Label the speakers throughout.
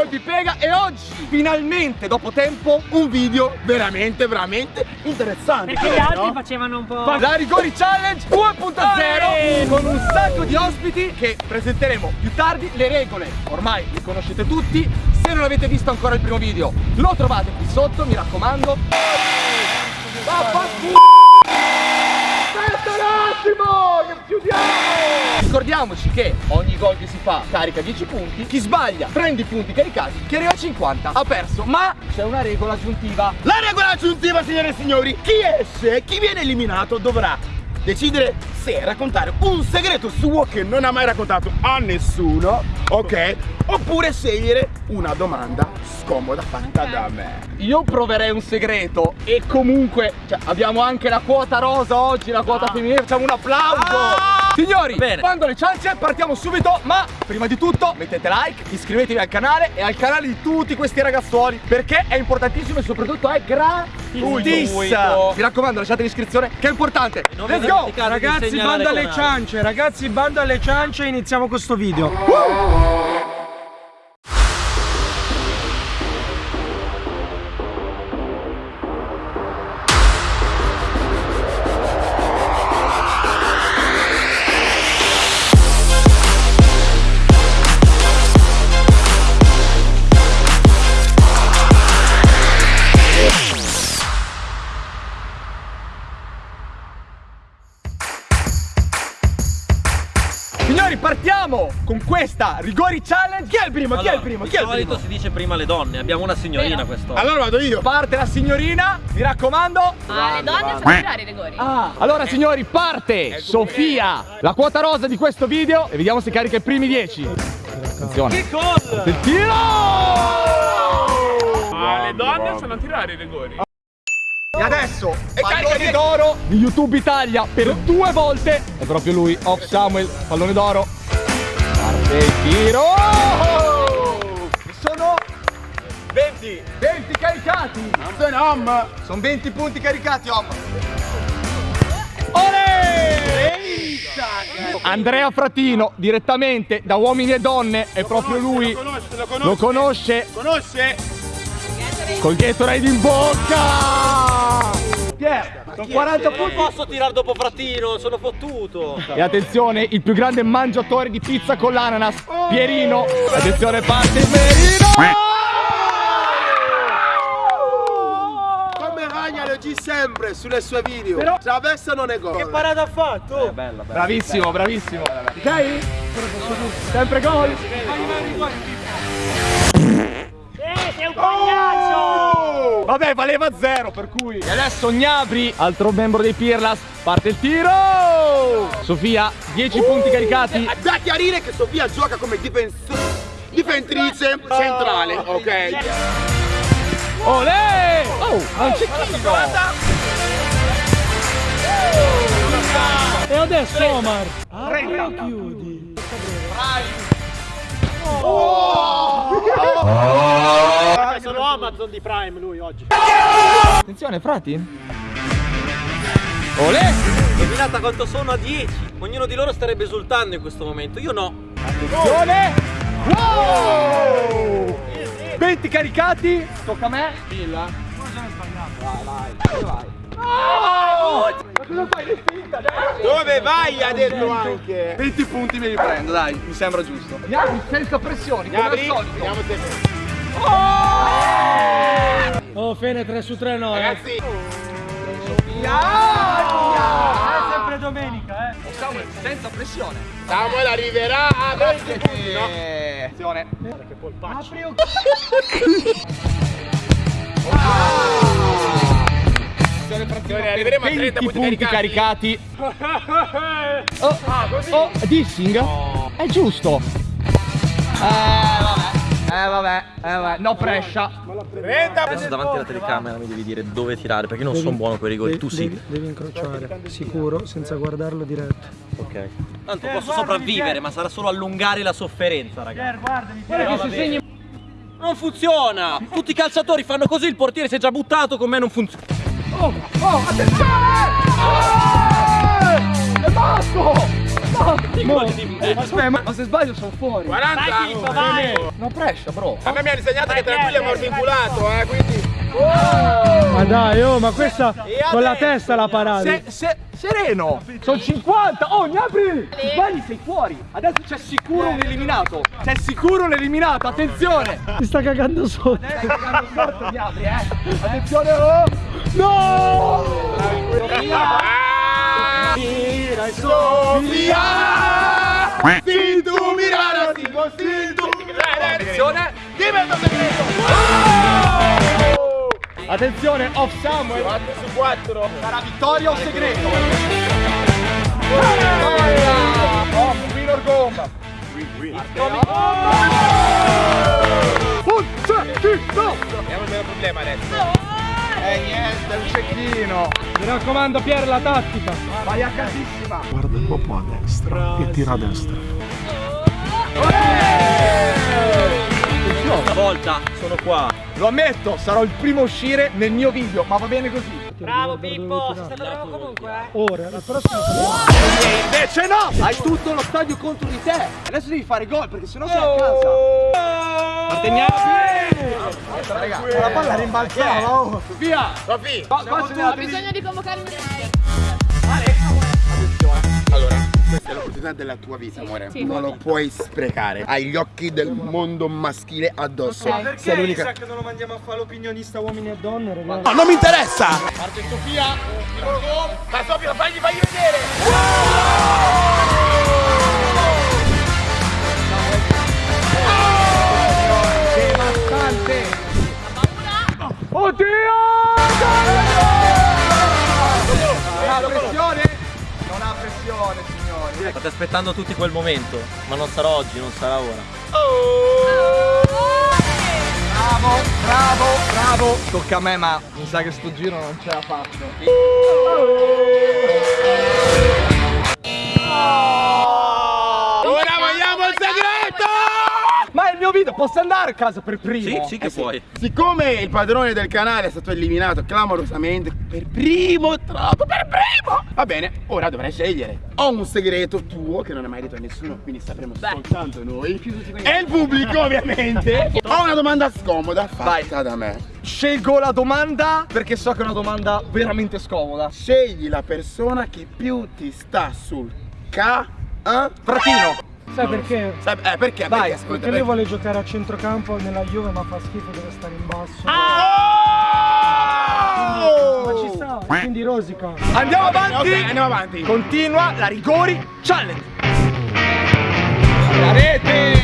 Speaker 1: colpi pega e oggi, finalmente, dopo tempo, un video veramente, veramente interessante.
Speaker 2: Perché gli altri
Speaker 1: no?
Speaker 2: facevano un po'.
Speaker 1: La Rigori Challenge 2.0 con un sacco di ospiti che presenteremo più tardi. Le regole ormai le conoscete tutti. Se non avete visto ancora il primo video, lo trovate qui sotto, mi raccomando. Vaffanculo! Attimo, chiudiamo! Ricordiamoci che ogni gol che si fa carica 10 punti, chi sbaglia prende i punti caricati, chi arriva a 50 ha perso, ma c'è una regola aggiuntiva.
Speaker 3: La regola aggiuntiva, signore e signori, chi esce, chi viene eliminato dovrà decidere se raccontare un segreto suo che non ha mai raccontato a nessuno, ok? Oppure scegliere una domanda scomoda fatta da me.
Speaker 1: Io proverei un segreto e comunque cioè, abbiamo anche la quota rosa oggi, la quota femminile, facciamo un applauso! Signori,
Speaker 4: Bene.
Speaker 1: quando le ciance partiamo subito, ma prima di tutto mettete like, iscrivetevi al canale e al canale di tutti questi ragazzuoli perché è importantissimo e soprattutto è gratissimo. Mi raccomando, lasciate l'iscrizione che è importante. Let's go!
Speaker 5: Ragazzi, banda alle ciance, ragazzi, banda alle ciance, iniziamo questo video.
Speaker 1: Signori, Rigori Challenge. Chi è il primo? Chi è il
Speaker 4: Allora,
Speaker 1: primo?
Speaker 4: di
Speaker 1: Chi è il
Speaker 4: solito
Speaker 1: primo?
Speaker 4: si dice prima le donne, abbiamo una signorina questo.
Speaker 3: Allora vado io.
Speaker 1: Parte la signorina, mi raccomando.
Speaker 6: Ah, le donne sanno tirare i rigori.
Speaker 1: Ah, allora signori, parte Sofia, la quota rosa di questo video e vediamo se carica i primi 10. Attenzione.
Speaker 4: Che gol!
Speaker 1: Il tiro!
Speaker 7: Ma le donne sanno tirare i rigori.
Speaker 1: E adesso, pallone d'oro di YouTube Italia per due volte. È proprio lui, Off Samuel, pallone d'oro. Il tiro! Sono 20, 20 caricati. Sono 20 punti caricati, Om. Andrea Fratino, direttamente da Uomini e Donne, è proprio lui. Lo conosce.
Speaker 3: Conosce?
Speaker 1: Col Gatorade in bocca! Pier, sono 40
Speaker 4: Non
Speaker 1: punti.
Speaker 4: posso tirare dopo Frattino, sono fottuto.
Speaker 1: E attenzione, il più grande mangiatore di pizza con l'ananas, Pierino. Attenzione, parte il Pierino!
Speaker 3: Come Ragna lo dice sempre sulle sue video. Traversa non è gol. Che
Speaker 5: Parata ha fatto?
Speaker 1: Bravissimo, bravissimo. Ok? Sempre gol.
Speaker 2: Eh, sei un pagliaccio!
Speaker 1: Vabbè, valeva zero, per cui. E adesso Gnabri, altro membro dei Pirlas, parte il tiro! Sofia, 10 punti caricati.
Speaker 3: Da chiarire che Sofia gioca come difentrice centrale, ok?
Speaker 1: Olè! Oh, non c'è chino!
Speaker 5: E adesso Omar. Apri o chiudi?
Speaker 4: Sono Amazon di Prime lui oggi.
Speaker 1: Attenzione, frati. Olè!
Speaker 4: Indovinata quanto sono a 10. Ognuno di loro starebbe esultando in questo momento. Io no.
Speaker 1: Attenzione! Wow! 20 caricati, tocca a me. Filla. Vai, vai, vai. No! Ma cosa fai? Dai!
Speaker 3: Dove vai? Ha detto anche.
Speaker 1: 20 punti me li prendo, dai, mi sembra giusto. Gnabri senza pressioni, come al
Speaker 3: Gnabry,
Speaker 1: solito.
Speaker 3: Se.
Speaker 5: Oh, Fene 3 su 3 no, eh.
Speaker 3: Ragazzi,
Speaker 5: È sempre domenica, eh.
Speaker 1: Samuel, senza pressione.
Speaker 3: Samuel arriverà a 20 punti, no?
Speaker 1: Attenzione.
Speaker 5: Apri o
Speaker 1: Attenzione, frazione.
Speaker 3: arriveremo a
Speaker 1: 20
Speaker 3: 30 punti
Speaker 1: caricati. Oh, oh, dissing? È giusto. Eh, vabbè. Eh, vabbè. Eh, vabbè. No pressure.
Speaker 4: Adesso davanti alla telecamera mi devi dire dove tirare perché io non sono buono con i rigori. Tu sì.
Speaker 5: Devi, devi incrociare, sicuro, senza guardarlo diretto.
Speaker 4: Ok. Tanto posso sopravvivere, ma sarà solo allungare la sofferenza, ragazzi.
Speaker 5: guardami,
Speaker 4: Guarda che se segni Non funziona! Tutti i calciatori fanno così, il portiere si è già buttato, con me non funziona.
Speaker 1: Oh, attenzione! Eh! È basso!
Speaker 4: Di me.
Speaker 1: Aspetta, ma se sbaglio sono fuori.
Speaker 3: 40.
Speaker 2: Vai, Chicco, vai.
Speaker 1: No pressure, bro.
Speaker 3: A me mi hanno insegnato che tranquillo è morto inculato, eh, quindi.
Speaker 5: Ma dai, oh, ma questa con la testa la parata.
Speaker 1: Se, se, sereno! Sono 50! Oh, Gnabri! Se sbagli sei fuori! Adesso c'è sicuro un eliminato! C'è sicuro un eliminato! Attenzione!
Speaker 5: Si sta cagando sotto.
Speaker 1: Stai cagando sotto, Gnabri, eh! Attenzione! Oh! No!
Speaker 3: E Sofia! Si tu mirare, si si tu
Speaker 1: Attenzione!
Speaker 3: Diventa segreto!
Speaker 1: Attenzione! Off Samuel!
Speaker 3: 4 su 4.
Speaker 1: Sarà vittoria o segreto? Oh, Minor gomma! Un cecchino!
Speaker 3: Abbiamo un problema adesso.
Speaker 1: Eh niente, un cecchino!
Speaker 5: Mi raccomando, Pier, la tattica.
Speaker 1: Vai a casissima!
Speaker 8: Guarda un po' a destra e tira a destra.
Speaker 4: Stavolta sono qua.
Speaker 1: Lo ammetto, sarò il primo a uscire nel mio video, ma va bene così.
Speaker 2: Bravo Pippo, sei stato bravo comunque, eh.
Speaker 5: Ora, la prossima
Speaker 1: E invece no! Hai tutto lo stadio contro di te! Adesso devi fare gol perché sennò sei a casa! Aspetta, raga, la palla rimbalzava! Oh. Via!
Speaker 3: Sofì!
Speaker 6: Ho bisogno di convocare un
Speaker 3: Allora, questa è l'opportunità della tua vita, amore.
Speaker 6: Sì.
Speaker 3: Non lo puoi sprecare. Hai gli occhi del mondo maschile addosso.
Speaker 6: Ok.
Speaker 5: Perché
Speaker 3: Sei l'unica.
Speaker 5: che non lo mandiamo a fare l'opinionista uomini e donne, ragazzi?
Speaker 3: No, non mi interessa!
Speaker 1: Parte Sofia!
Speaker 3: Ma Sofia, fagli, fagli vedere!
Speaker 1: Devastante! Oddio! Non ha pressione? Non ha pressione, signori!
Speaker 4: State aspettando tutti quel momento, ma non sarà oggi, non sarà ora.
Speaker 1: Bravo, bravo, bravo! Tocca a me, ma mi sa che sto giro non ce la faccio.
Speaker 3: Ora
Speaker 1: Video, posso andare a casa per primo?
Speaker 4: Sì, sì che
Speaker 1: Eh
Speaker 4: puoi.
Speaker 3: Siccome il padrone del canale è stato eliminato clamorosamente per primo, troppo per primo, va bene, ora dovrai scegliere. Ho un segreto tuo che non è mai detto a nessuno, quindi sapremo soltanto noi. E il pubblico, ovviamente. Ho una domanda scomoda fatta da me.
Speaker 1: Scelgo la domanda perché so che è una domanda veramente scomoda.
Speaker 3: Scegli la persona che più ti sta sul ca. eh?
Speaker 1: Fratino!
Speaker 5: Sai perché?
Speaker 3: Sai- Eh, perché?
Speaker 1: Vai,
Speaker 3: perché,
Speaker 5: Perché lui vuole giocare a centrocampo nella Juve ma fa schifo, deve stare in basso. Ma ci sta, e quindi rosica.
Speaker 1: Andiamo avanti!
Speaker 3: Ok, andiamo avanti.
Speaker 1: Continua la rigori challenge! La rete!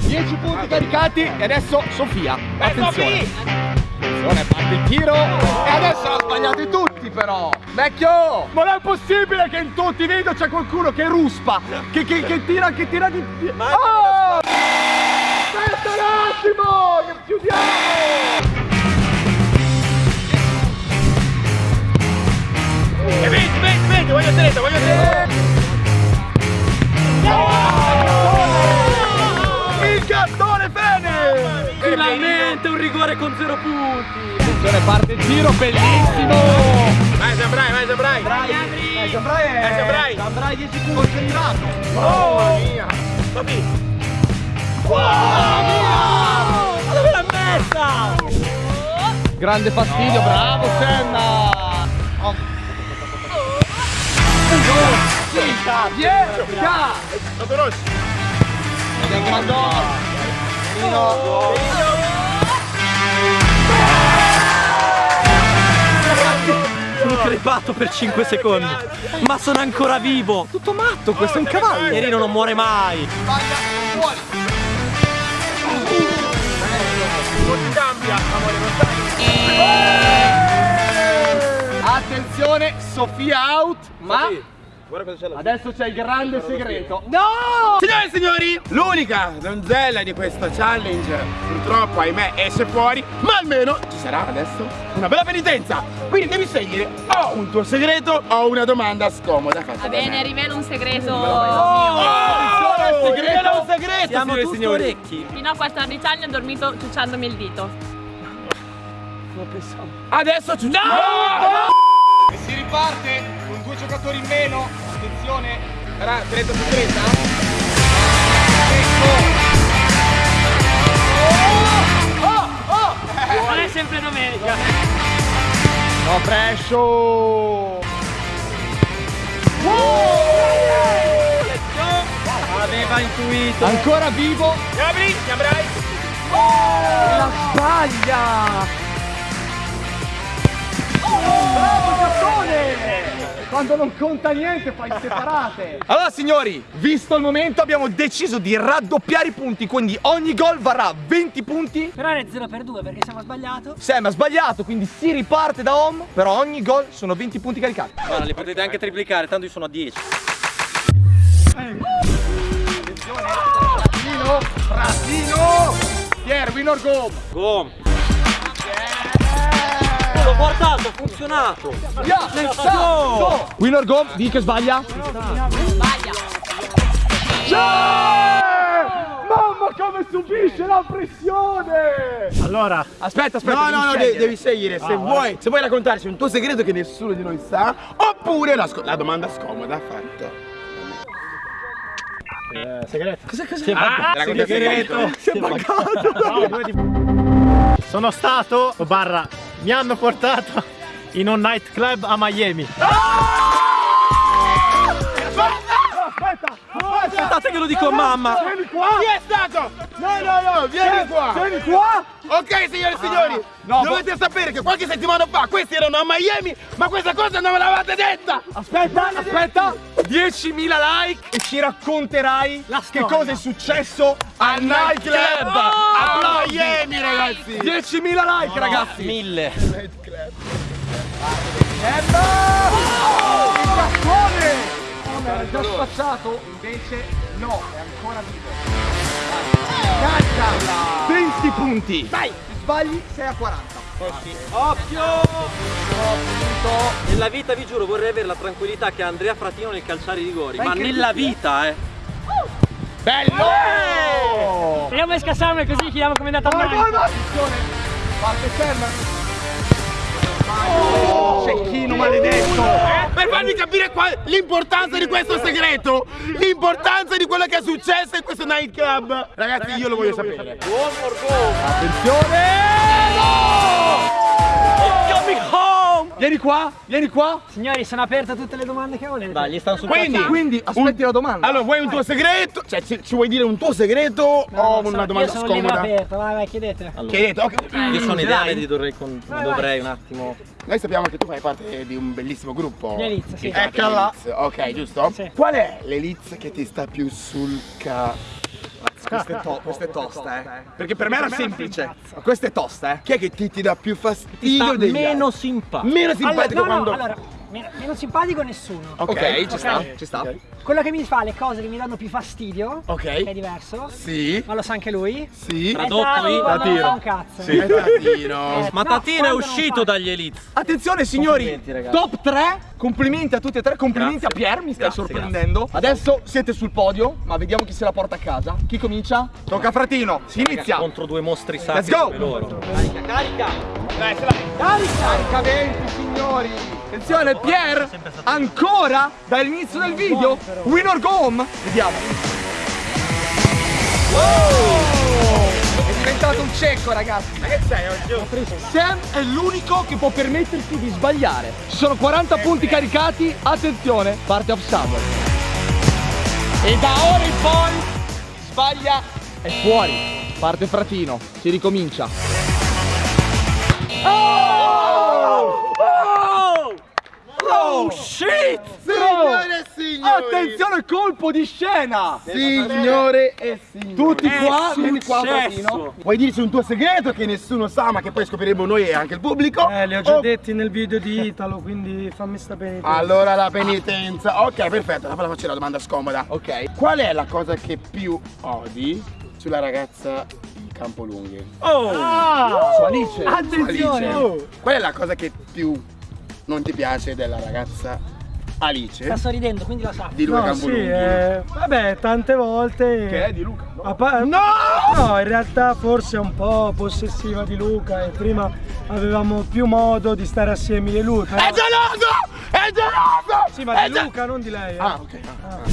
Speaker 1: 10 punti caricati e adesso Sofia. Attenzione! Attenzione, parte il tiro! E adesso l'ha sbagliati tutti però! Vecchio! Ma non è possibile che in tutti i video c'è qualcuno che ruspa! Che, che, che tira, che tira di. Oh! Aspetta un attimo! Che chiudiamo!
Speaker 3: E vedi, vedi, vedi, voglio segreto, voglio segreto.
Speaker 1: Il gattone bene!
Speaker 4: Finalmente un rigore con zero punti.
Speaker 1: Attenzione, parte il tiro, bellissimo!
Speaker 3: Vai, Zambrai, vai, Zambrai.
Speaker 1: Eh, Gianbrai è...
Speaker 3: Eh, Gianbrai.
Speaker 1: Gianbrai 10 punti concentrato!
Speaker 3: Mamma mia. Sofì.
Speaker 4: Ma dove l'ha messa?
Speaker 1: Grande fastidio, bravo Senna! Oh. Cinca, dieci,
Speaker 3: Sotto Rossi.
Speaker 1: ed è grandone!
Speaker 4: Sono crepato per 5 secondi. Ma sono ancora vivo.
Speaker 1: Tutto matto, questo è un cavallo!
Speaker 4: Pierino non muore mai.
Speaker 1: Sbaglia, fuori!
Speaker 3: Non cambia, amore, non cambia.
Speaker 1: Attenzione, Sofia out, ma
Speaker 3: Guarda cosa c'è là.
Speaker 1: adesso c'è il grande segreto. No!
Speaker 3: Signore e signori, l'unica donzella di questo challenge purtroppo ahimè esce fuori, ma almeno ci sarà adesso una bella penitenza. Quindi devi scegliere o un tuo segreto o una domanda scomoda fatta
Speaker 6: Va bene, rivelo un segreto
Speaker 3: Oh,
Speaker 1: Attenzione,
Speaker 3: segreto,
Speaker 1: segreto.
Speaker 3: un segreto,
Speaker 4: Siamo
Speaker 3: signore e
Speaker 4: tutti
Speaker 3: signori.
Speaker 4: orecchi.
Speaker 6: Fino a 14 anni ho dormito ciucciandomi il dito.
Speaker 3: Adesso ci
Speaker 1: E si riparte due giocatori in meno. Attenzione,
Speaker 3: Sarà 30 su 30?
Speaker 2: Non è sempre domenica.
Speaker 1: No pressure!
Speaker 4: Aveva intuito.
Speaker 1: Ancora vivo!
Speaker 3: Gabri, Gabrai.
Speaker 1: La sbaglia! Bravo Gattone! Quando non conta niente fai separate! Allora signori, visto il momento abbiamo deciso di raddoppiare i punti, quindi ogni gol varrà 20 punti.
Speaker 2: Però è 0 per 2 perché siamo sbagliato.
Speaker 1: Sam ha sbagliato, quindi si riparte da home, però ogni gol sono 20 punti caricati.
Speaker 4: Guarda, li potete anche triplicare, tanto io sono a 10.
Speaker 1: Fratino, Fratino! Pier, win or go!
Speaker 4: Go! L'ho guardato, ha funzionato!
Speaker 1: Yeah,
Speaker 4: Let's
Speaker 1: sta,
Speaker 4: go!
Speaker 1: go. Win or go? Di che sbaglia?
Speaker 6: Sbaglia.
Speaker 1: Mamma come subisce la pressione!
Speaker 8: Allora,
Speaker 1: Aspetta, aspetta.
Speaker 3: No, no, no,
Speaker 1: devi
Speaker 3: devi,
Speaker 1: scegliere.
Speaker 3: scegliere se vuoi, se vuoi raccontarci un tuo segreto che nessuno di noi sa, oppure la, la domanda scomoda fatta.
Speaker 8: eh, segreto.
Speaker 3: Cosa cosa? Ah, racconti il segreto.
Speaker 1: Si è buggato.
Speaker 8: No, due di- Sono stato, o barra, mi hanno portato in un nightclub a Miami.
Speaker 1: Aspetta,
Speaker 4: Aspettate che lo dico a mamma!
Speaker 1: Vieni qua!
Speaker 3: Chi è stato? No, no, no, vieni qua.
Speaker 1: Vieni qua!
Speaker 3: Ok, signore e signori,
Speaker 1: no,
Speaker 3: dovete sapere che qualche settimana fa questi erano a Miami, ma questa cosa non me l'avete detta.
Speaker 1: Aspetta, aspetta! 10.000 like e ci racconterai che cosa è successo al nightclub
Speaker 3: a Miami, ragazzi.
Speaker 1: 10.000 like ragazzi!
Speaker 4: Mille!
Speaker 1: Emma! Già spazzato, invece no, è ancora vivo. Carica! 20 punti! Dai! Ti sbagli, sei a 40.
Speaker 4: Occhio! Nella vita vi giuro vorrei avere la tranquillità che ha Andrea Fratino nel calciare i rigori, ma nella vita eh!
Speaker 1: Bello!
Speaker 2: Speriamo di scassarmi così chiediamo come è andata a!
Speaker 1: Attenzione! Parte ferma! Cecchino maledetto!
Speaker 3: Per farvi capire l'importanza di questo segreto, l'importanza di quello che è successo in questo nightclub. Ragazzi, io lo voglio sapere.
Speaker 1: Attenzione! No!
Speaker 4: Coming home!
Speaker 1: Vieni qua, vieni qua!
Speaker 2: Signori, sono aperte tutte le domande che volete.
Speaker 4: Dai, gli stanno sul
Speaker 3: Quindi.
Speaker 1: Quindi aspetti la domanda.
Speaker 3: Allora, vuoi un tuo segreto? Cioè, ci, ci vuoi dire un tuo segreto o
Speaker 2: No,
Speaker 3: una
Speaker 2: sono-
Speaker 3: domanda
Speaker 2: io sono un
Speaker 3: scomoda?
Speaker 2: aperto, vai, vai, chiedete.
Speaker 3: Hai detto? Ok.
Speaker 4: Io sono idea,
Speaker 2: Dai.
Speaker 4: vedi, dovrei, con-
Speaker 2: Vai,
Speaker 4: dovrei un attimo.
Speaker 3: Noi sappiamo che tu fai parte di un bellissimo gruppo.
Speaker 2: Eliz, sì.
Speaker 3: Chiama
Speaker 1: Eccola.
Speaker 3: Ok, giusto?
Speaker 2: Sì.
Speaker 3: Qual è l'Eliz che ti sta più sul ca...
Speaker 1: Questa è, to- questa è tosta, eh. Perché per me era semplice. Ma questa è tosta, eh.
Speaker 3: Chi è che ti, ti dà più fastidio
Speaker 4: Sta
Speaker 3: degli
Speaker 4: meno
Speaker 3: altri?
Speaker 4: simpatico.
Speaker 3: Meno simpatico
Speaker 2: allora, no,
Speaker 3: quando...
Speaker 2: no, allora, meno, meno simpatico nessuno.
Speaker 1: Ok, ci sta, ci sta.
Speaker 2: Quello che mi fa le cose che mi danno più fastidio,
Speaker 3: Ok.
Speaker 2: che è diverso,
Speaker 3: Sì,
Speaker 2: ma lo sa anche lui,
Speaker 3: sì.
Speaker 2: è
Speaker 4: Tradotto in-
Speaker 3: Tatino.
Speaker 2: fa un cazzo.
Speaker 3: È Tatino.
Speaker 2: Eh,
Speaker 4: Ma
Speaker 2: no,
Speaker 4: Tatino è uscito dagli Elite.
Speaker 1: Attenzione signori, top 3, complimenti a tutti e tre, complimenti
Speaker 4: Grazie.
Speaker 1: a Pier, mi stai
Speaker 4: Grazie,
Speaker 1: sorprendendo. Adesso siete sul podio, ma vediamo chi se la porta a casa. Chi comincia? Tocca a Fratino, si inizia.
Speaker 4: Contro due mostri sacri
Speaker 1: Let's go.
Speaker 4: Come loro.
Speaker 1: Carica 20 signori. Attenzione, Pier, ancora dall'inizio del video, win or go home. Vediamo. È diventato un cecco ragazzi. Ma che sei oggi? Sam è l'unico che può permettersi di sbagliare. Ci sono 40 punti caricati, attenzione, parte off Samuel. E da ora in poi sbaglia è fuori. Parte Fratino, si ricomincia. Oh shit!
Speaker 3: Signore e signori.
Speaker 1: Attenzione, colpo di scena!
Speaker 3: Signore e signori.
Speaker 1: Tutti qua, vieni qua
Speaker 4: successo.
Speaker 1: Fratino.
Speaker 3: Vuoi dirci un tuo segreto che nessuno sa ma che poi scopriremo noi e anche il pubblico?
Speaker 5: Eh, li ho già
Speaker 3: Oh,
Speaker 5: detti nel video di Italo, quindi fammi sta bene.
Speaker 3: Allora la penitenza. Ok, perfetto, ora faccio la domanda scomoda.
Speaker 1: Ok.
Speaker 3: Qual è la cosa che più odi sulla ragazza di Campolunghi?
Speaker 1: Su Alice.
Speaker 2: Attenzione!
Speaker 3: Alice. Qual è la cosa che più non ti piace della ragazza Alice
Speaker 2: Sta sorridendo, quindi lo sa.
Speaker 3: di Luca
Speaker 5: No, sì,
Speaker 3: Campolunghi?
Speaker 5: eh, vabbè, tante volte.
Speaker 1: Che è di Luca? no?
Speaker 5: No! No, in realtà forse è un po' possessiva di Luca e prima avevamo più modo di stare assieme e lui. però-
Speaker 3: È geloso! È È geloso!
Speaker 5: Sì, ma
Speaker 3: È
Speaker 5: di
Speaker 3: ge-
Speaker 5: Luca, non di lei. eh.
Speaker 3: Ah, ok.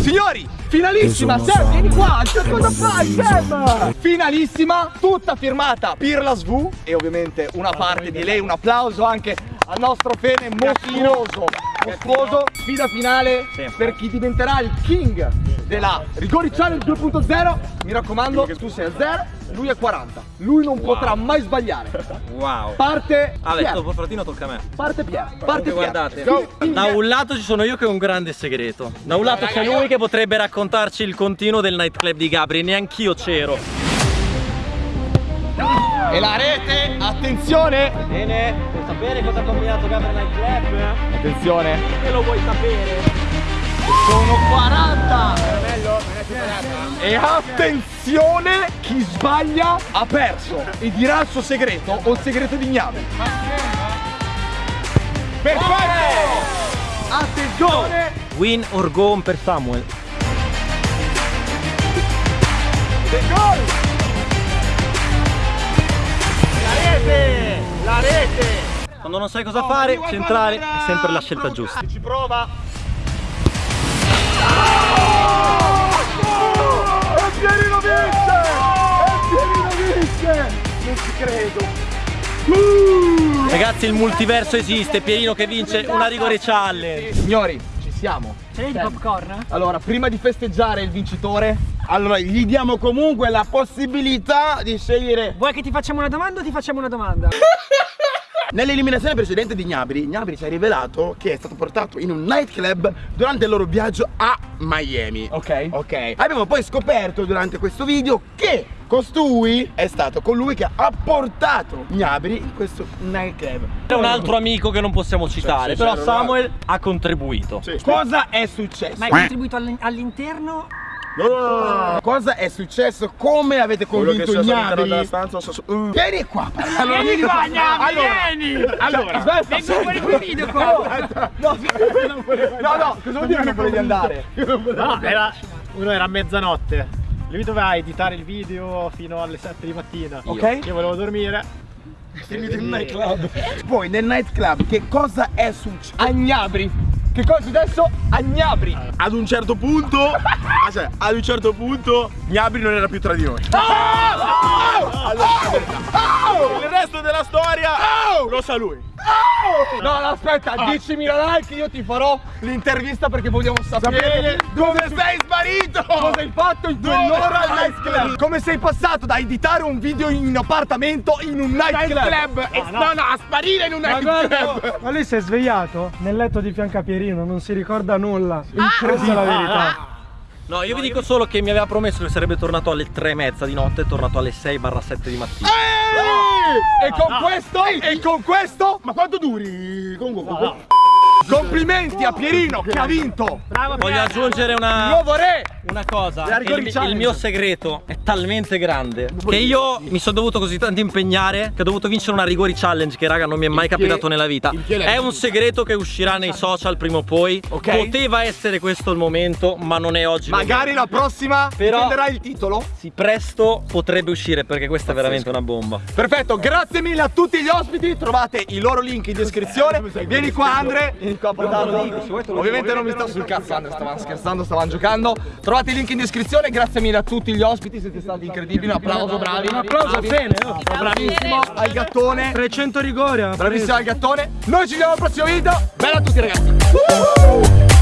Speaker 1: Signori, finalissima, Sam, vieni qua, che cosa fai, Sam? Finalissima, tutta firmata Pirla Svu e ovviamente una parte di lei, un applauso anche al nostro Fene mostruoso, mostruoso, sfida finale per chi diventerà il king della Rigori Challenge 2.0. Mi raccomando, tu sei a 0, lui è 40. Lui non potrà mai sbagliare.
Speaker 4: Wow.
Speaker 1: Parte
Speaker 4: Vabbè,
Speaker 1: Pier.
Speaker 4: dopo fratino tocca a me.
Speaker 1: Parte Pier. Parte Pier.
Speaker 4: guardate,
Speaker 1: Go.
Speaker 4: da un lato ci sono io che ho un grande segreto. Da un lato c'è lui che potrebbe raccontarci il continuo del nightclub di Gabri, neanch'io c'ero.
Speaker 1: E la rete, attenzione!
Speaker 4: Bene, vuoi sapere cosa ha combinato Gabri Nightclub?
Speaker 1: Attenzione,
Speaker 4: Che lo vuoi sapere?
Speaker 1: Sono 40! E attenzione, chi sbaglia ha perso e dirà il suo segreto o il segreto di Gname. Perfetto! Attenzione!
Speaker 4: Win or go on per Samuel.
Speaker 1: Gol!
Speaker 3: La rete!
Speaker 4: Quando non sai cosa fare, centrale è sempre la scelta giusta.
Speaker 3: Ci prova!
Speaker 1: Credo!
Speaker 4: Ragazzi, il multiverso esiste, Pierino che vince una rigore challenge.
Speaker 1: Signori, ci siamo.
Speaker 2: Ce l'hai di popcorn?
Speaker 1: Allora, prima di festeggiare il vincitore,
Speaker 3: Allora, gli diamo comunque la possibilità di scegliere
Speaker 2: Vuoi che ti facciamo una domanda o ti facciamo una domanda?
Speaker 3: Nell'eliminazione precedente di Gnabri, Gnabri ci ha rivelato che è stato portato in un nightclub durante il loro viaggio a Miami.
Speaker 1: ok?
Speaker 3: Ok. Abbiamo poi scoperto durante questo video che costui è stato colui che ha portato Gnabri in questo nightclub.
Speaker 4: C'è un altro amico che non possiamo citare,
Speaker 3: sì,
Speaker 4: però Samuel ha contribuito.
Speaker 3: Cosa è successo?
Speaker 2: Ma hai contribuito all'in- all'interno?
Speaker 3: No, no, no, no. Cosa è successo? Come avete convinto Gnabri? Mm. Vieni qua. Allora, vieni qua, allora, vieni. Allora,
Speaker 1: Aspetta,
Speaker 2: Vengo fuori quel video qua!
Speaker 1: No, no, cosa vuol dire che non volevi andare?
Speaker 8: No, era, uno era a mezzanotte. Lui doveva editare il video fino alle 7 di mattina.
Speaker 1: Ok.
Speaker 8: Io volevo dormire.
Speaker 3: Poi nel nightclub che cosa è successo?
Speaker 1: Agnabri. Che cosa è successo? Agnabri.
Speaker 3: Ad un certo punto, ah, cioè, ad un certo punto, Gnabri non era più tra di noi. Il resto della storia lo sa lui.
Speaker 1: No, no, aspetta, 10.000 like io ti farò l'intervista perché vogliamo sapere
Speaker 3: dove sei sparito?
Speaker 1: cosa hai fatto in quell'ora al nightclub. Come sei passato da editare un video in appartamento in un nightclub.
Speaker 3: E- no, no, a sparire in un nightclub.
Speaker 5: ma lui si è svegliato nel letto di fianco a Pierino, non si ricorda nulla. Questa è la verità.
Speaker 4: No, io vi dico solo che mi aveva promesso che sarebbe tornato alle 3 e mezza di notte, è tornato alle 6-7 di mattina.
Speaker 1: E con questo, e con questo,
Speaker 3: Ma quanto duri? Comunque,
Speaker 1: complimenti a Pierino che ha vinto
Speaker 4: Voglio aggiungere una,
Speaker 1: nuovo re.
Speaker 4: una cosa. Il, il mio segreto è talmente grande che io mi sono dovuto così tanto impegnare che ho dovuto vincere una rigori challenge che raga non mi è mai capitato nella vita. È un segreto che uscirà nei social prima o poi.
Speaker 1: Ok.
Speaker 4: Poteva essere questo il momento, ma non è oggi.
Speaker 1: Magari la prossima
Speaker 4: Però-
Speaker 1: prenderà il titolo.
Speaker 4: Sì, presto potrebbe uscire perché questa è veramente una bomba.
Speaker 1: Perfetto, grazie mille a tutti gli ospiti, trovate i loro link in descrizione. Vieni qua Andre, qua a portarlo. Ovviamente non mi sto sul cazzo Andre, stavamo scherzando, stavamo giocando. Trovate i link in descrizione, grazie mille a tutti gli ospiti, siete stati incredibili, un applauso, bravi. Un
Speaker 5: applauso a Fene, oh.
Speaker 1: Bravissimo al gattone.
Speaker 5: 300 rigori. ha
Speaker 1: Bravissimo al gattone. Noi ci vediamo al prossimo video. Bella a tutti ragazzi.